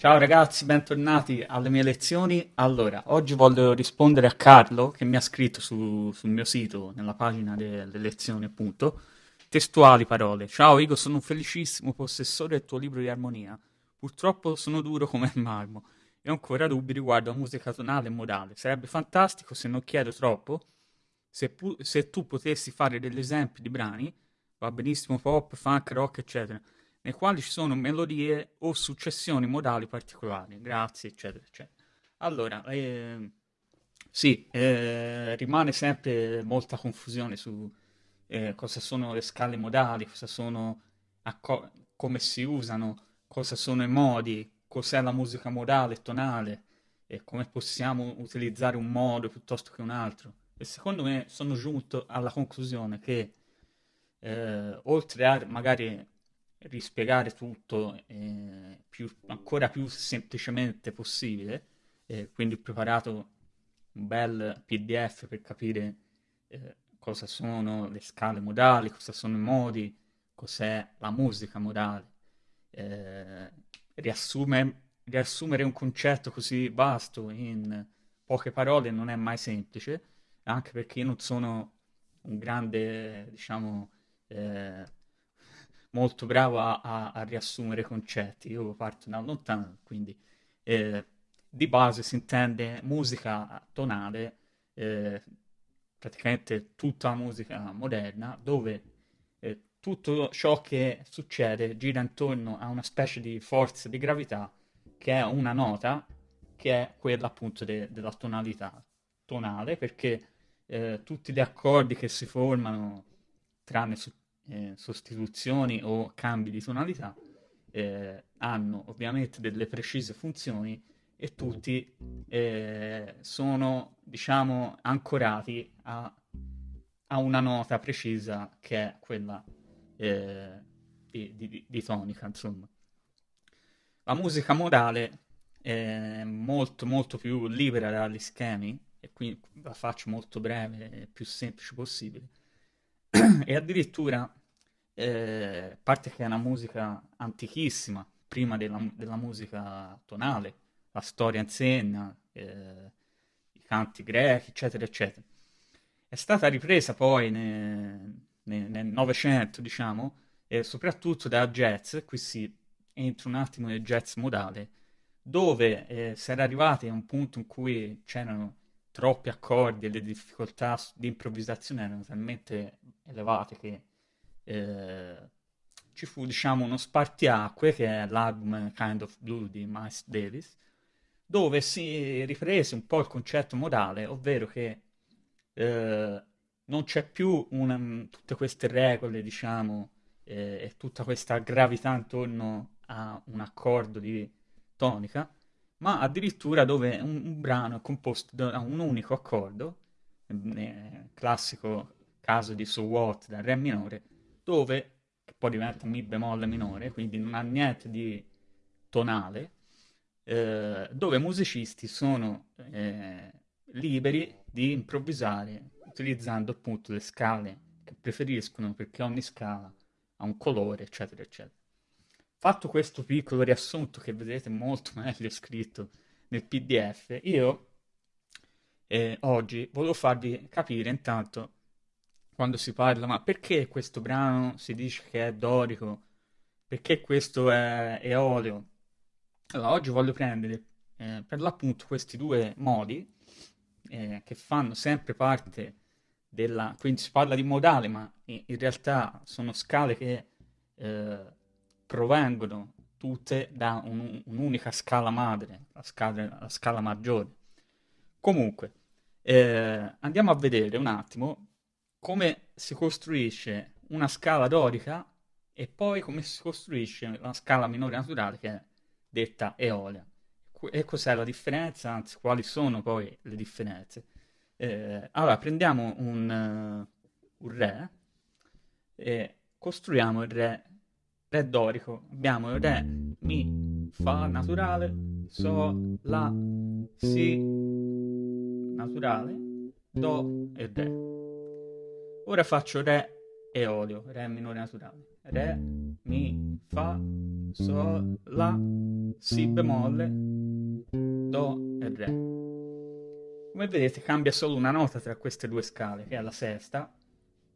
Ciao ragazzi, bentornati alle mie lezioni. Allora, oggi voglio rispondere a Carlo che mi ha scritto su- sul mio sito, nella pagina delle lezioni, appunto, testuali parole. Ciao Igo, sono un felicissimo possessore del tuo libro di armonia. Purtroppo sono duro come il marmo e ho ancora dubbi riguardo a musica tonale e modale. Sarebbe fantastico se non chiedo troppo, se, se tu potessi fare degli esempi di brani, va benissimo pop, funk, rock, eccetera nei quali ci sono melodie o successioni modali particolari. Grazie, eccetera, eccetera. Allora, eh, sì, eh, rimane sempre molta confusione su eh, cosa sono le scale modali, cosa sono acco- come si usano, cosa sono i modi, cos'è la musica modale e tonale e come possiamo utilizzare un modo piuttosto che un altro. E secondo me sono giunto alla conclusione che eh, oltre a magari rispiegare tutto eh, più, ancora più semplicemente possibile, eh, quindi ho preparato un bel PDF per capire eh, cosa sono le scale modali, cosa sono i modi, cos'è la musica modale. Eh, riassume, riassumere un concetto così vasto in poche parole non è mai semplice, anche perché io non sono un grande, diciamo, eh, molto bravo a, a, a riassumere concetti. Io parto da lontano, quindi eh, di base si intende musica tonale, eh, praticamente tutta la musica moderna, dove eh, tutto ciò che succede gira intorno a una specie di forza di gravità che è una nota, che è quella appunto de- della tonalità tonale, perché eh, tutti gli accordi che si formano, tranne su eh, sostituzioni o cambi di tonalità eh, hanno ovviamente delle precise funzioni e tutti eh, sono diciamo ancorati a, a, una nota precisa che è quella eh, di, di, di tonica insomma. La musica modale è molto molto più libera dagli schemi e quindi la faccio molto breve e più semplice possibile e addirittura eh, a parte che è una musica antichissima, prima della, della musica tonale, la storia insegna, eh, i canti grechi, eccetera, eccetera. È stata ripresa poi nel Novecento, diciamo, e soprattutto da jazz, qui si entra un attimo nel jazz modale, dove eh, si era arrivati a un punto in cui c'erano troppi accordi e le difficoltà di improvvisazione erano talmente elevate che eh, ci fu diciamo uno spartiacque che è l'album Kind of Blue di Miles Davis dove si riprese un po' il concetto modale ovvero che eh, non c'è più una, tutte queste regole diciamo eh, e tutta questa gravità intorno a un accordo di tonica ma addirittura dove un, un brano è composto da un unico accordo classico caso di So What da Re minore dove, che poi diventa mi bemolle minore, quindi non ha niente di tonale, eh, dove i musicisti sono eh, liberi di improvvisare utilizzando appunto le scale che preferiscono perché ogni scala ha un colore, eccetera, eccetera. Fatto questo piccolo riassunto che vedete molto meglio scritto nel PDF, io eh, oggi volevo farvi capire intanto quando si parla, ma perché questo brano si dice che è dorico? Perché questo è eolio? Allora, oggi voglio prendere eh, per l'appunto questi due modi eh, che fanno sempre parte della... quindi si parla di modale, ma in, in realtà sono scale che eh, provengono tutte da un, un'unica scala madre, la scala, la scala maggiore. Comunque, eh, andiamo a vedere un attimo come si costruisce una scala dorica e poi come si costruisce una scala minore naturale che è detta eolia. E cos'è la differenza? Anzi, quali sono poi le differenze? Eh, allora, prendiamo un, uh, un re e costruiamo il re, re dorico. Abbiamo il re, mi, fa naturale, sol, la, si naturale, do e re. Ora faccio Re eolio, Re minore naturale. Re, Mi, Fa, Sol, La, Si bemolle, Do e Re. Come vedete cambia solo una nota tra queste due scale, che è la sesta.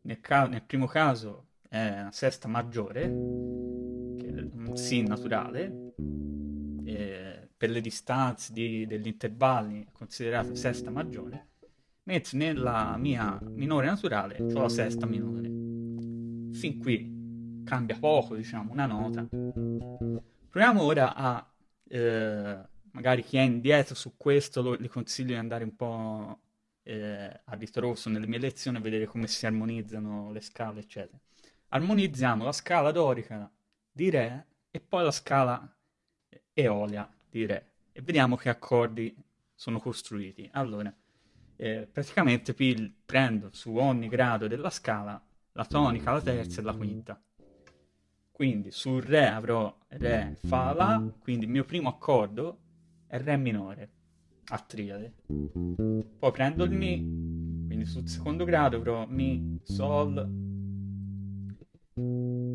Nel, nel primo caso è la sesta maggiore, che è un Si naturale, per le distanze di, degli intervalli è considerata sesta maggiore, mentre nella mia minore naturale ho la sesta minore. Fin qui cambia poco, diciamo, una nota. Proviamo ora a, eh, magari chi è indietro su questo, lo, gli consiglio di andare un po' eh, a ritroso nelle mie lezioni e vedere come si armonizzano le scale, eccetera. Armonizziamo la scala dorica di Re e poi la scala Eolia di Re e vediamo che accordi sono costruiti. Allora, eh, praticamente prendo su ogni grado della scala la tonica, la terza e la quinta. Quindi sul Re avrò Re, Fa, La, quindi il mio primo accordo è Re minore, a triade. Poi prendo il Mi, quindi sul secondo grado avrò Mi, Sol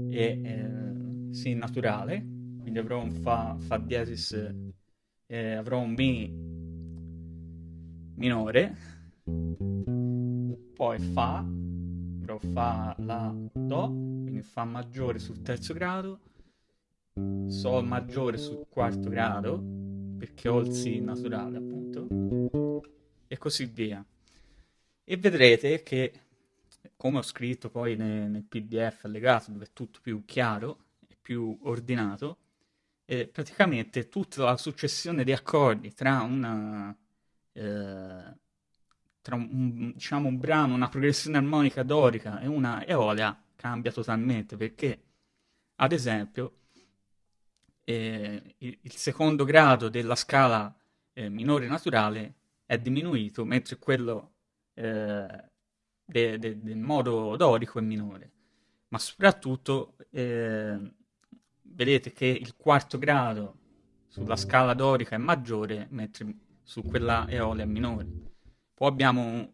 e eh, Si naturale, quindi avrò un Fa, Fa diesis, eh, avrò un Mi minore, poi Fa, avrò Fa, La, Do, quindi Fa maggiore sul terzo grado, Sol maggiore sul quarto grado, perché ho il Si naturale appunto, e così via. E vedrete che, come ho scritto poi nel, nel PDF allegato, dove è tutto più chiaro e più ordinato, eh, praticamente tutta la successione di accordi tra una eh, tra un, diciamo, un brano, una progressione armonica dorica e una eolia cambia totalmente perché, ad esempio, eh, il, il, secondo grado della scala eh, minore naturale è diminuito, mentre quello eh, de, de, del modo dorico è minore. Ma soprattutto eh, vedete che il quarto grado sulla scala dorica è maggiore, mentre su quella eolia è minore. Poi abbiamo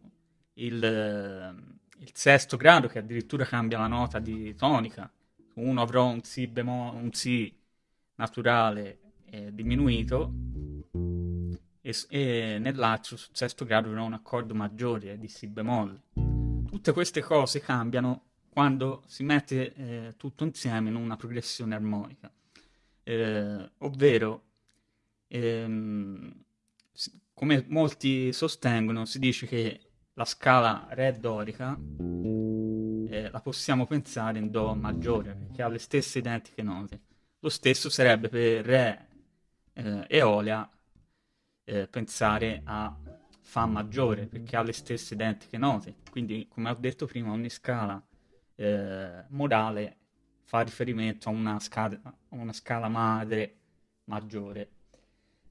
il, il sesto grado che addirittura cambia la nota di tonica. Uno avrò un Si, bemo, un si naturale eh, diminuito e, e nell'altro, sul sesto grado, avrò un accordo maggiore eh, di Si bemolle. Tutte queste cose cambiano quando si mette eh, tutto insieme in una progressione armonica, eh, ovvero, ehm, come molti sostengono, si dice che la scala Re dorica eh, la possiamo pensare in Do maggiore, perché ha le stesse identiche note. Lo stesso sarebbe per Re eh, Eolia eh, pensare a Fa maggiore, perché ha le stesse identiche note. Quindi, come ho detto prima, ogni scala eh, morale fa riferimento a una a una scala madre maggiore.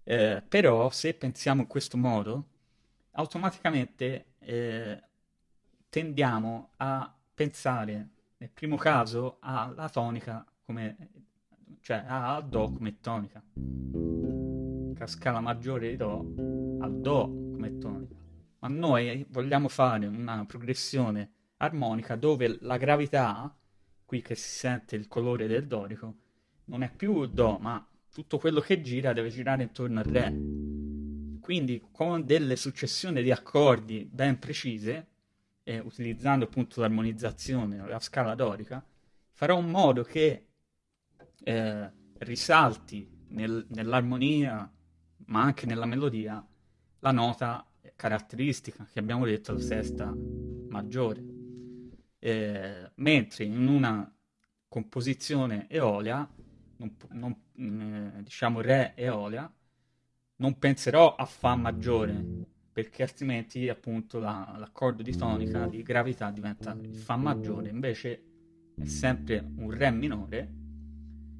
Eh, però se pensiamo in questo modo, automaticamente eh, tendiamo a pensare nel primo caso alla tonica come cioè a Do come tonica. La scala maggiore di Do a Do come tonica. Ma noi vogliamo fare una progressione armonica dove la gravità, qui che si sente il colore del dorico, non è più Do, ma tutto quello che gira deve girare intorno al Re. Quindi con delle successioni di accordi ben precise, e utilizzando appunto l'armonizzazione, la scala dorica, farò in modo che eh, risalti nel, nell'armonia, ma anche nella melodia, la nota caratteristica che abbiamo detto la sesta maggiore eh, mentre in una composizione eolia, non, non, eh, diciamo re eolia, non penserò a Fa maggiore, perché altrimenti appunto la, l'accordo di tonica di gravità diventa Fa maggiore, invece è sempre un Re minore,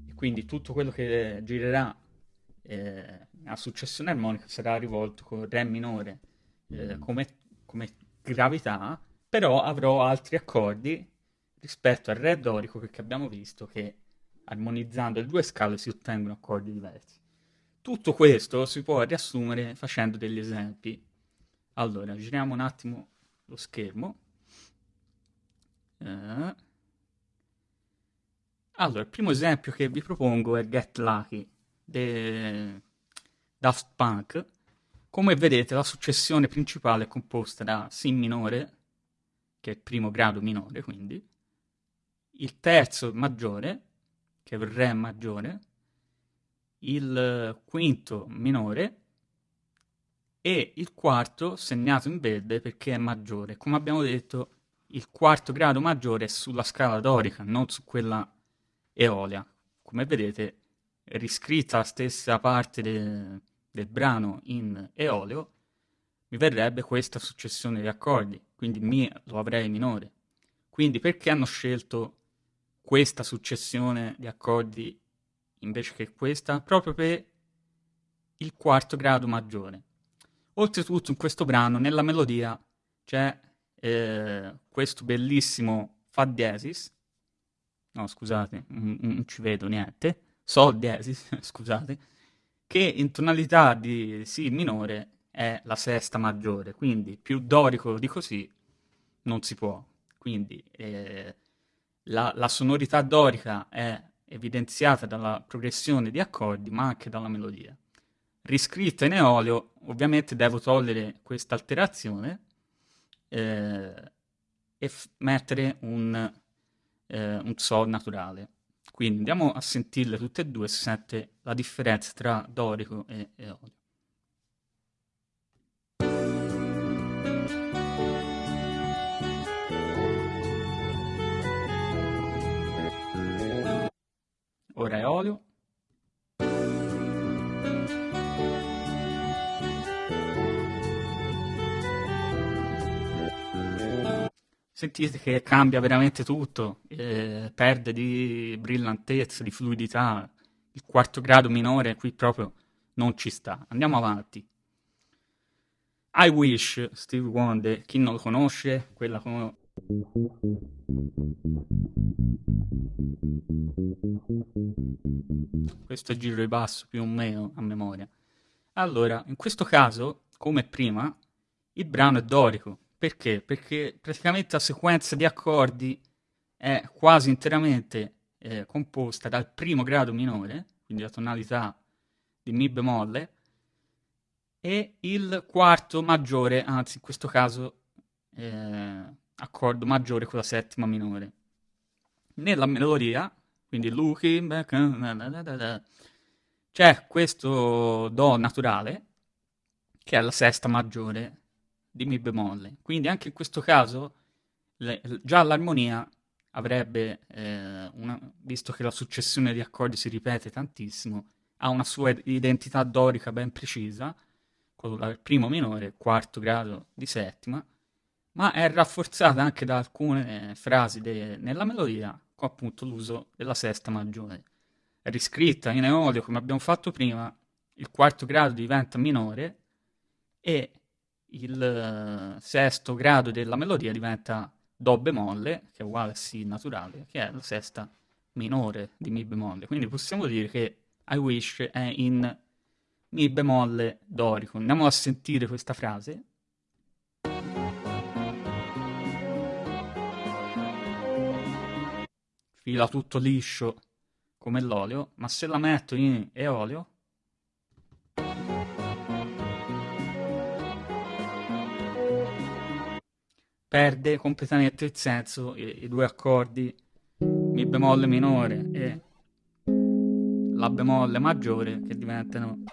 e quindi tutto quello che girerà eh, a successione armonica sarà rivolto con Re minore eh, come, come gravità, però avrò altri accordi rispetto al re dorico che abbiamo visto che armonizzando le due scale si ottengono accordi diversi. Tutto questo si può riassumere facendo degli esempi. Allora, giriamo un attimo lo schermo. Eh, Allora, il primo esempio che vi propongo è Get Lucky di Daft Punk. Come vedete, la successione principale è composta da Si minore, che è il primo grado minore, quindi, il terzo maggiore, che è Re maggiore, il quinto minore e il quarto segnato in verde perché è maggiore. Come abbiamo detto, il quarto grado maggiore è sulla scala dorica, non su quella eolia. Come vedete, è riscritta la stessa parte de- del brano in eolio, mi verrebbe questa successione di accordi, quindi Mi lo avrei minore. Quindi perché hanno scelto questa successione di accordi invece che questa? Proprio per il quarto grado maggiore. Oltretutto in questo brano, nella melodia, c'è eh, questo bellissimo Fa diesis, no scusate, non, ci vedo niente, Sol diesis, scusate, che in tonalità di Si minore è la sesta maggiore, quindi più dorico di così non si può. Quindi eh, la, la, sonorità dorica è evidenziata dalla progressione di accordi, ma anche dalla melodia. Riscritta in eolio, ovviamente devo togliere questa alterazione eh, e f- mettere un, eh, un sol naturale. Quindi andiamo a sentirle tutte e due, si sente la differenza tra dorico e eolio. Ora è olio. Sentite che cambia veramente tutto, eh, perde di brillantezza, di fluidità. Il quarto grado minore qui proprio non ci sta. Andiamo avanti. I Wish, Steve Wonder, chi non lo conosce, quella con questo è giro di basso più o meno a memoria. Allora, in questo caso, come prima, il brano è dorico. Perché? Perché praticamente la sequenza di accordi è quasi interamente eh, composta dal primo grado minore, quindi la tonalità di Mi bemolle, e il quarto maggiore, anzi in questo caso eh, accordo maggiore con la settima minore. Nella melodia, quindi looking back, c'è questo Do naturale, che è la sesta maggiore di Mi bemolle. Quindi anche in questo caso, le, già l'armonia avrebbe, eh, una, visto che la successione di accordi si ripete tantissimo, ha una sua identità dorica ben precisa, con il primo minore, quarto grado di settima, ma è rafforzata anche da alcune frasi de- nella melodia, con appunto l'uso della sesta maggiore. Riscritta in eolio come abbiamo fatto prima, il quarto grado diventa minore e il sesto grado della melodia diventa Do bemolle, che è uguale a Si naturale, che è la sesta minore di Mi bemolle. Quindi possiamo dire che I wish è in Mi bemolle dorico. Andiamo a sentire questa frase. Fila tutto liscio come l'olio, ma se la metto in eolio perde completamente il senso i, i due accordi Mi bemolle minore e La bemolle maggiore che diventano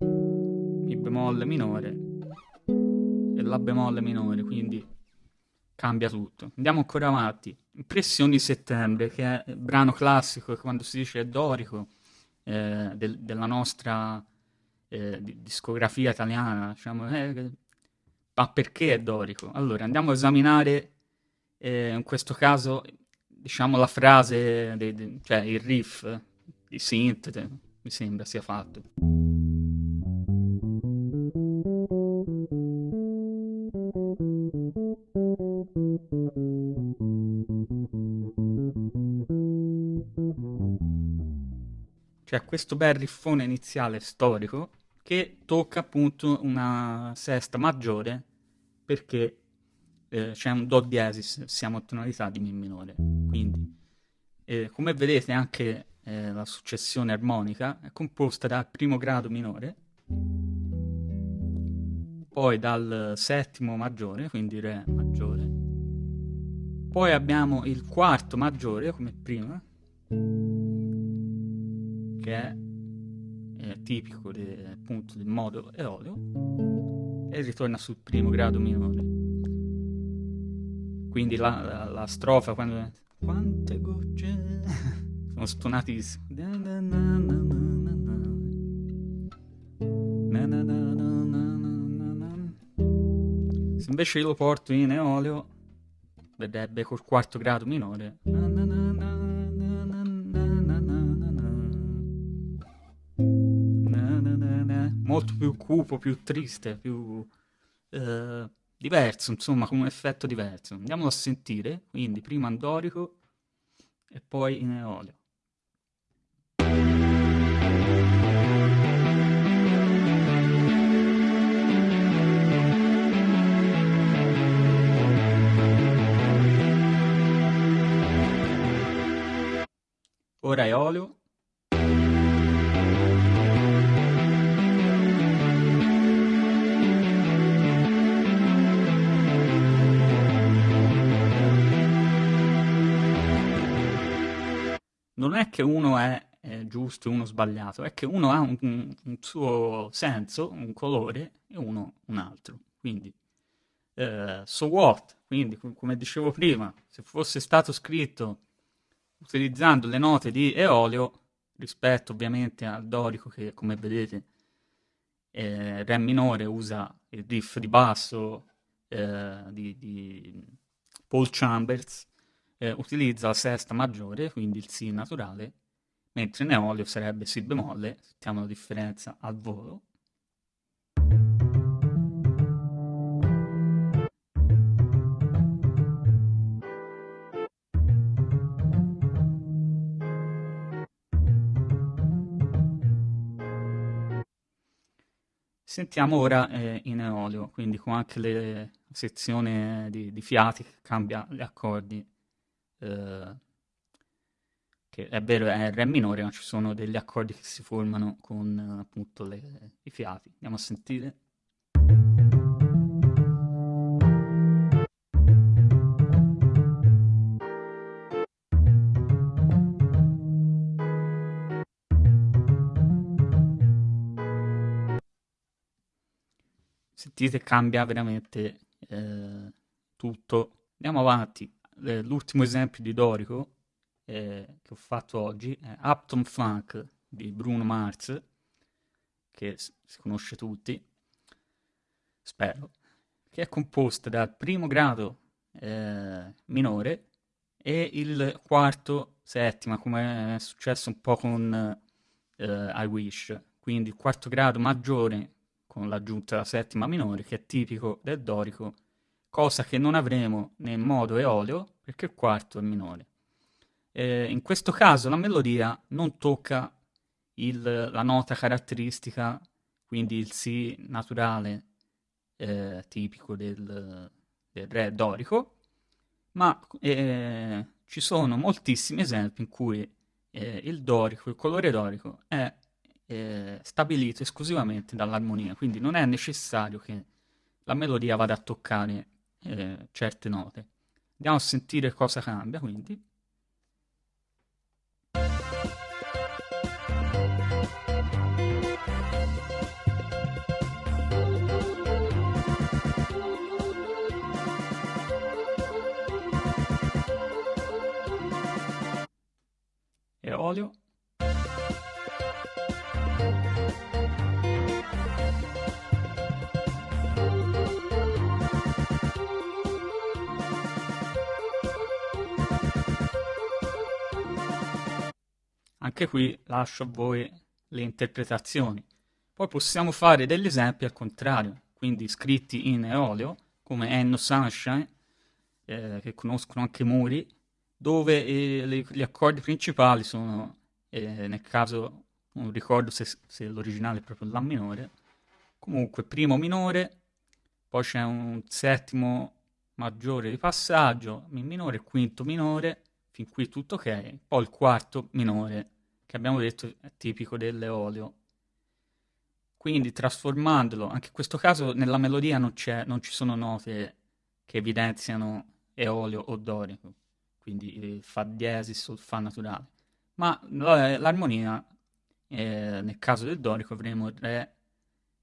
Mi bemolle minore e La bemolle minore, quindi cambia tutto. Andiamo ancora avanti. Impressioni di settembre, che è il brano classico, quando si dice dorico, eh, del, della nostra eh, discografia italiana, diciamo, eh, ma perché è dorico? Allora, andiamo a esaminare, eh, in questo caso, diciamo, la frase, de, de, cioè il riff di synth, mi sembra sia fatto. C'è questo bel riffone iniziale storico che tocca appunto una sesta maggiore perché eh, c'è un Do diesis, siamo a tonalità di Mi minore. Quindi E come vedete anche eh, la successione armonica è composta dal primo grado minore, poi dal settimo maggiore, quindi Re maggiore, poi abbiamo il quarto maggiore come prima, che è, è tipico de, appunto del modo eolio, e ritorna sul primo grado minore. Quindi la, la, la strofa quando... Quante gocce... Sono stonatissimo. Se invece io lo porto in eolio, vedrebbe col quarto grado minore. Molto più cupo, più triste, più eh, diverso, insomma, con un effetto diverso. Andiamolo a sentire, quindi prima andorico e poi in eolio. Ora è Non è che uno è, è giusto e uno sbagliato, è che uno ha un, un, suo senso, un colore, e uno un altro. Quindi, eh, so what? Quindi, come dicevo prima, se fosse stato scritto utilizzando le note di Eolio rispetto ovviamente al dorico che come vedete eh, Re minore usa il riff di basso eh, di, di, Paul Chambers eh, utilizza la sesta maggiore quindi il Si naturale mentre in Eolio sarebbe Si bemolle. Sentiamo la differenza al volo. Sentiamo ora eh, in eolio, quindi con anche la sezione di, di, fiati che cambia gli accordi, eh, che è vero è Re minore, ma ci sono degli accordi che si formano con appunto le, i fiati. Andiamo a sentire. sentite cambia veramente eh, tutto. Andiamo avanti. L'ultimo esempio di Dorico eh, che ho fatto oggi è Upton Funk di Bruno Mars, che si conosce tutti, spero, che è composta dal primo grado eh, minore e il quarto settima, come è successo un po' con eh, I Wish. Quindi il quarto grado maggiore con l'aggiunta della settima minore, che è tipico del dorico, cosa che non avremo nel modo eolio, perché il quarto è minore. Eh, in questo caso la melodia non tocca il, la nota caratteristica, quindi il Si naturale eh, tipico del, del, re dorico, ma eh, ci sono moltissimi esempi in cui eh, il dorico, il colore dorico, è eh, stabilito esclusivamente dall'armonia, quindi non è necessario che la melodia vada a toccare eh, certe note. Andiamo a sentire cosa cambia, quindi. Anche qui lascio a voi le interpretazioni. Poi possiamo fare degli esempi al contrario, quindi scritti in eolio, come Enno Sunshine, eh, che conoscono anche Muri, dove eh, gli accordi principali sono, eh, nel caso, non ricordo se, se l'originale è proprio La minore, comunque primo minore, poi c'è un settimo maggiore di passaggio, Mi minore, quinto minore, fin qui tutto ok, poi il quarto minore, che abbiamo detto è tipico dell'eolio. Quindi trasformandolo, anche in questo caso nella melodia non, non ci sono note che evidenziano eolio o dorico, quindi fa diesis o fa naturale, ma l'armonia, eh, nel caso del dorico avremo re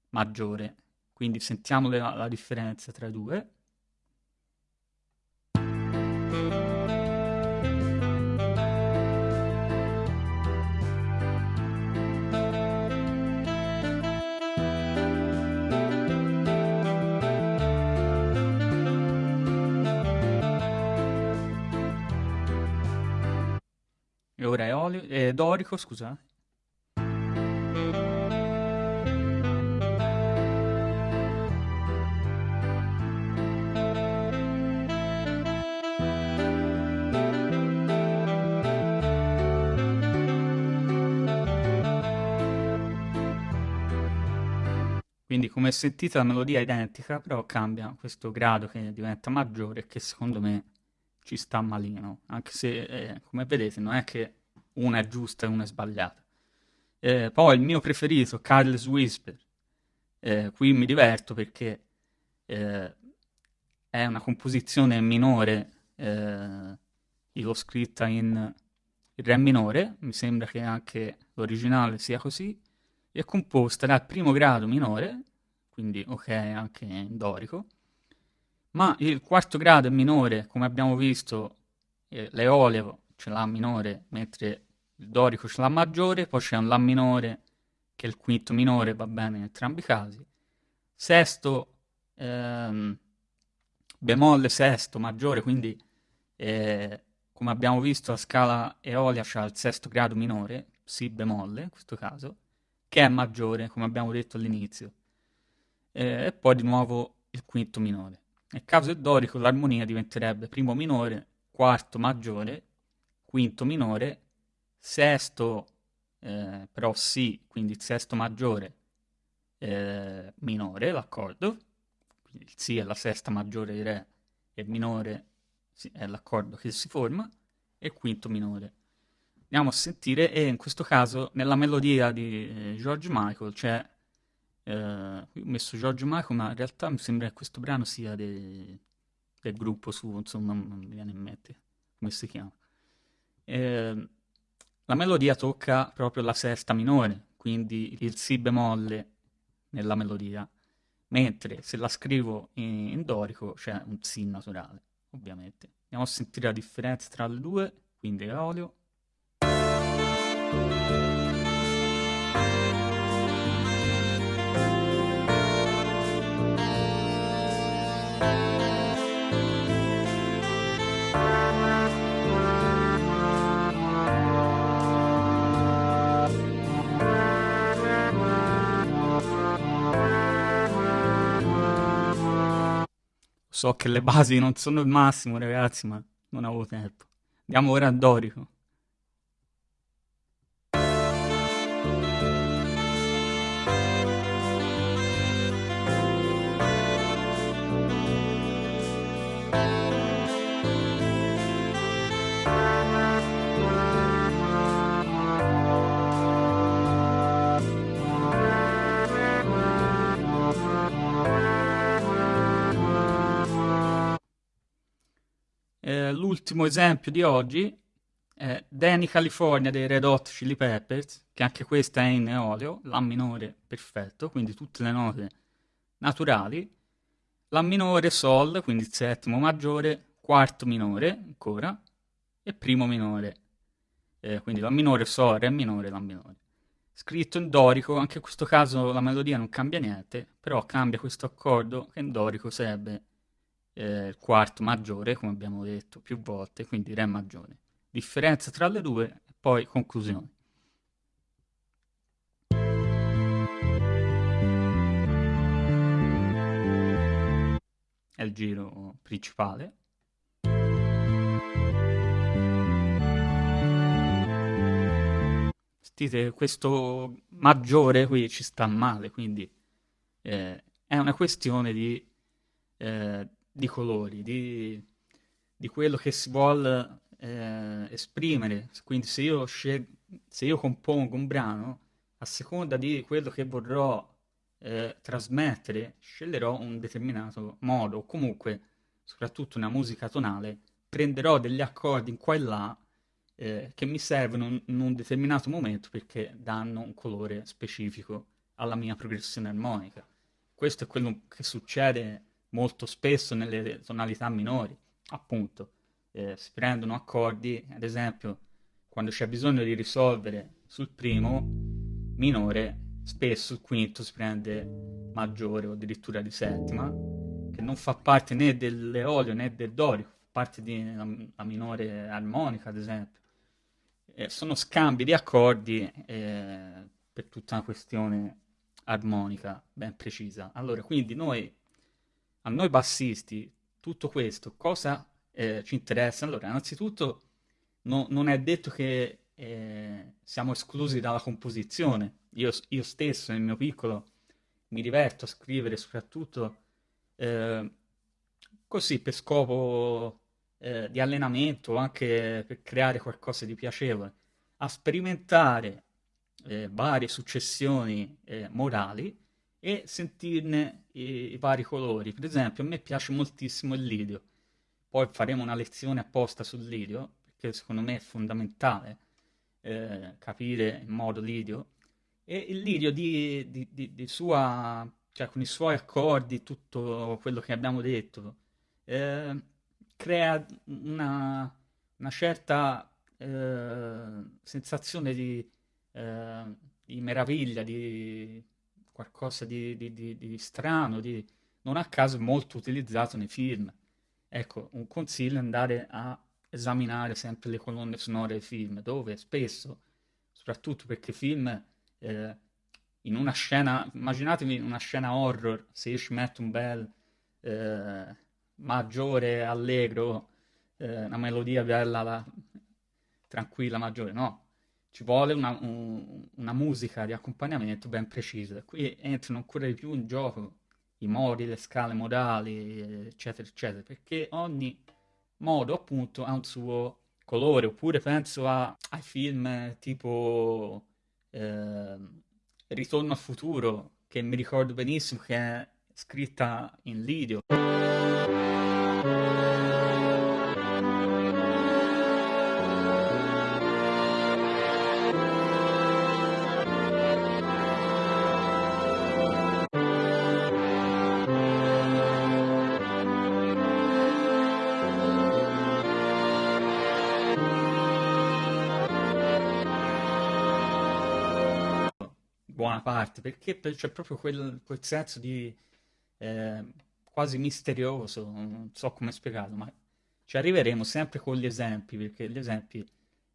maggiore, quindi sentiamo la, la differenza tra i due. E ora è olio, eh, dorico, scusa. Quindi come sentite la melodia è identica, però cambia questo grado che diventa maggiore che secondo me ci sta malino, anche se eh, come vedete non è che una è giusta e una è sbagliata. Eh, poi il mio preferito, Carlos Whisper, eh, qui mi diverto perché eh, è una composizione minore, eh, io l'ho scritta in Re minore, mi sembra che anche l'originale sia così, è composta dal primo grado minore, quindi ok anche in dorico, ma il quarto grado è minore, come abbiamo visto, eh, l'eolio ce l'ha minore, mentre il dorico ce l'ha maggiore, poi c'è un La minore che è il quinto minore, va bene in entrambi i casi. Sesto, ehm, bemolle sesto maggiore, quindi eh, come abbiamo visto la scala eolia c'ha il sesto grado minore, Si bemolle in questo caso, che è maggiore, come abbiamo detto all'inizio. Eh, e poi di nuovo il quinto minore. Nel caso del dorico l'armonia diventerebbe primo minore, quarto maggiore, quinto minore, sesto eh, però Si, quindi il sesto maggiore eh, minore, l'accordo, quindi il Si è la sesta maggiore di Re e minore è l'accordo che si forma, e quinto minore. Andiamo a sentire e in questo caso nella melodia di eh, George Michael c'è eh, ho messo George Michael ma in realtà mi sembra che questo brano sia de, del gruppo su insomma non mi viene in mente come si chiama. Eh, la melodia tocca proprio la sesta minore quindi il Si bemolle nella melodia mentre se la scrivo in, dorico c'è un Si naturale ovviamente. Andiamo a sentire la differenza tra le due quindi olio So che le basi non sono il massimo, ragazzi, ma non avevo tempo. Andiamo ora a Dorico. Eh, l'ultimo esempio di oggi è Danny California dei Red Hot Chili Peppers, che anche questa è in eolio, La minore perfetto, quindi tutte le note naturali, La minore Sol, quindi il settimo maggiore, quarto minore ancora, e primo minore, eh, quindi La minore Sol, Re minore, La minore. Scritto in dorico, anche in questo caso la melodia non cambia niente, però cambia questo accordo che in dorico sarebbe eh, quarto maggiore, come abbiamo detto più volte, quindi Re maggiore. Differenza tra le due e poi conclusione. È il giro principale. Sentite, questo maggiore qui ci sta male, quindi eh, è una questione di, eh, di colori, di, di, quello che si vuole eh, esprimere, quindi se io, se io compongo un brano, a seconda di quello che vorrò eh, trasmettere, sceglierò un determinato modo, o comunque, soprattutto una musica tonale, prenderò degli accordi in qua e là eh, che mi servono in un determinato momento perché danno un colore specifico alla mia progressione armonica. Questo è quello che succede molto spesso nelle tonalità minori, appunto. Eh, si prendono accordi, ad esempio, quando c'è bisogno di risolvere sul primo minore, spesso il quinto si prende maggiore o addirittura di settima, che non fa parte né dell'eolio né del dorico, fa parte di una minore armonica, ad esempio. Eh, sono scambi di accordi eh, per tutta una questione armonica ben precisa. Allora, quindi noi, noi bassisti, tutto questo cosa eh, ci interessa? Allora, innanzitutto no, non è detto che eh, siamo esclusi dalla composizione. Io, io, stesso, nel mio piccolo, mi diverto a scrivere soprattutto eh, così per scopo eh, di allenamento, anche per creare qualcosa di piacevole, a sperimentare eh, varie successioni eh, morali e sentirne i, i, vari colori. Per esempio, a me piace moltissimo il lidio. Poi faremo una lezione apposta sul lidio, perché secondo me è fondamentale eh, capire in modo lidio. E il lidio di, di, di, di, sua, cioè con i suoi accordi, tutto quello che abbiamo detto, eh, crea una, una certa eh, sensazione di eh, di meraviglia, di qualcosa di, di, di, di strano, di, non a caso molto utilizzato nei film. Ecco, un consiglio è andare a esaminare sempre le colonne sonore dei film, dove spesso, soprattutto perché film, eh, in una scena, immaginatevi una scena horror, se io ci metto un bel eh, maggiore, allegro, eh, una melodia bella, la, tranquilla, maggiore, no, ci vuole una, un, una musica di accompagnamento ben precisa. Qui entrano ancora di più in gioco i modi, le scale modali, eccetera, eccetera, perché ogni modo appunto ha un suo colore, oppure penso a, ai film tipo eh, Ritorno al futuro, che mi ricordo benissimo che è scritta in lidio. Buona parte, perché c'è proprio quel, quel senso di eh, quasi misterioso, non so come spiegarlo, ma ci arriveremo sempre con gli esempi, perché gli esempi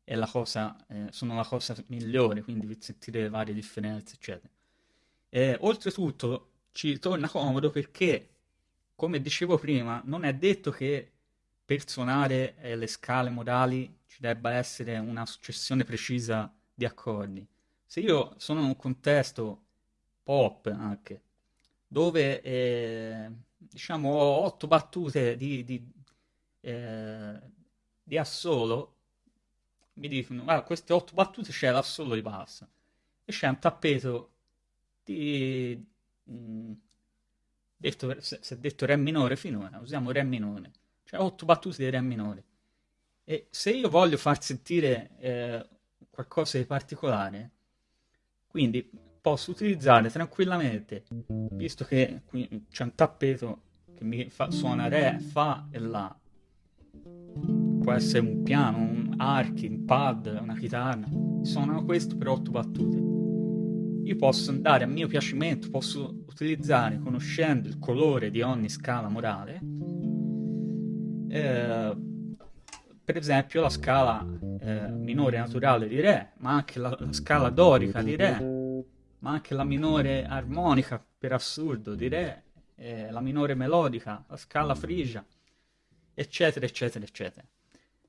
la cosa, eh, sono la cosa migliore, quindi per sentire le varie differenze, eccetera. E, oltretutto ci torna comodo perché, come dicevo prima, non è detto che per suonare eh, le scale modali ci debba essere una successione precisa di accordi se io sono in un contesto pop anche, dove eh, diciamo ho otto battute di, di, eh, di assolo, mi dicono, guarda, queste otto battute c'è l'assolo di bassa e c'è un tappeto di... Mh, mm, detto, se, se detto re minore finora, usiamo re minore, cioè otto battute di re minore. E se io voglio far sentire eh, qualcosa di particolare, quindi posso utilizzare tranquillamente, visto che qui c'è un tappeto che mi fa, suona Re, Fa e La. Può essere un piano, un archi, un pad, una chitarra. Suonano questo per otto battute. Io posso andare a mio piacimento, posso utilizzare, conoscendo il colore di ogni scala morale, eh, per esempio la scala eh, minore naturale di Re, ma anche la, la, scala dorica di Re, ma anche la minore armonica per assurdo di Re, eh, la minore melodica, la scala frigia, eccetera, eccetera, eccetera.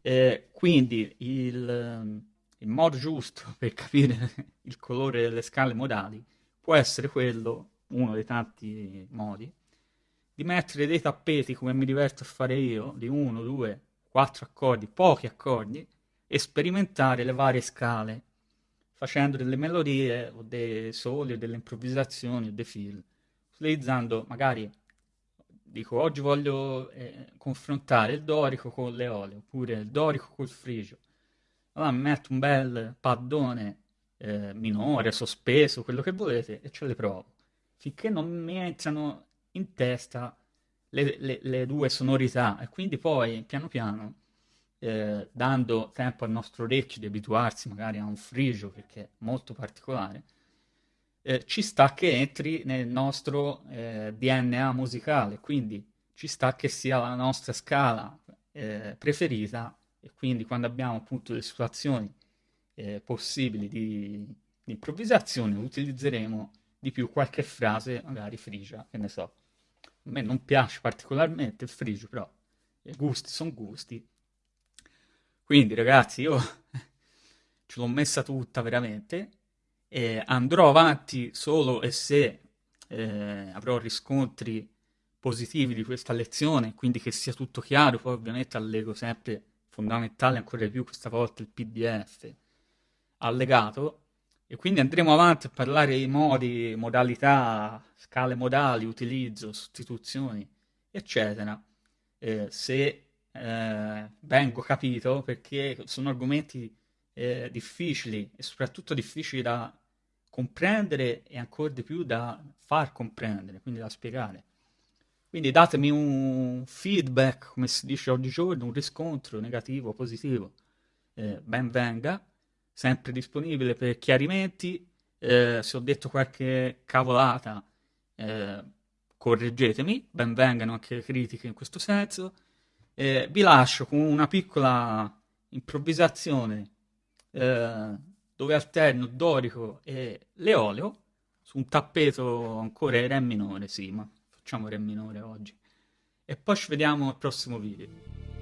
Eh, quindi il, il modo giusto per capire il colore delle scale modali può essere quello, uno dei tanti modi, di mettere dei tappeti come mi diverto a fare io, di uno, due, quattro accordi, pochi accordi, e sperimentare le varie scale, facendo delle melodie o dei soli o delle improvvisazioni o dei film, utilizzando magari, dico oggi voglio eh, confrontare il dorico con l'eolio, oppure il dorico col frigio, allora metto un bel paddone eh, minore, sospeso, quello che volete, e ce le provo, finché non mi entrano in testa le, le, le due sonorità, e quindi poi piano piano eh, dando tempo al nostro orecchio di abituarsi magari a un frigio perché è molto particolare, eh, ci sta che entri nel nostro eh, DNA musicale, quindi ci sta che sia la nostra scala eh, preferita. E quindi quando abbiamo appunto le situazioni eh, possibili di, di improvvisazione utilizzeremo di più qualche frase magari frigia, che ne so. A me non piace particolarmente il frigio, però i gusti sono gusti. Quindi ragazzi, io ce l'ho messa tutta veramente e andrò avanti solo e se eh, avrò riscontri positivi di questa lezione, quindi che sia tutto chiaro, poi ovviamente allego sempre fondamentale ancora di più questa volta il PDF allegato e quindi andremo avanti a parlare di modi, modalità, scale modali, utilizzo, sostituzioni, eccetera. Eh, se eh, vengo capito perché sono argomenti eh, difficili e soprattutto difficili da comprendere e ancora di più da far comprendere, quindi da spiegare. Quindi datemi un feedback, come si dice oggigiorno, un riscontro negativo positivo. Eh, ben venga, sempre disponibile per chiarimenti. Eh, se ho detto qualche cavolata, eh, correggetemi, ben vengano anche critiche in questo senso. Eh, vi lascio con una piccola improvvisazione eh, dove alterno dorico e l'eolio su un tappeto ancora in re minore, sì, ma facciamo re minore oggi. E poi ci vediamo al prossimo video.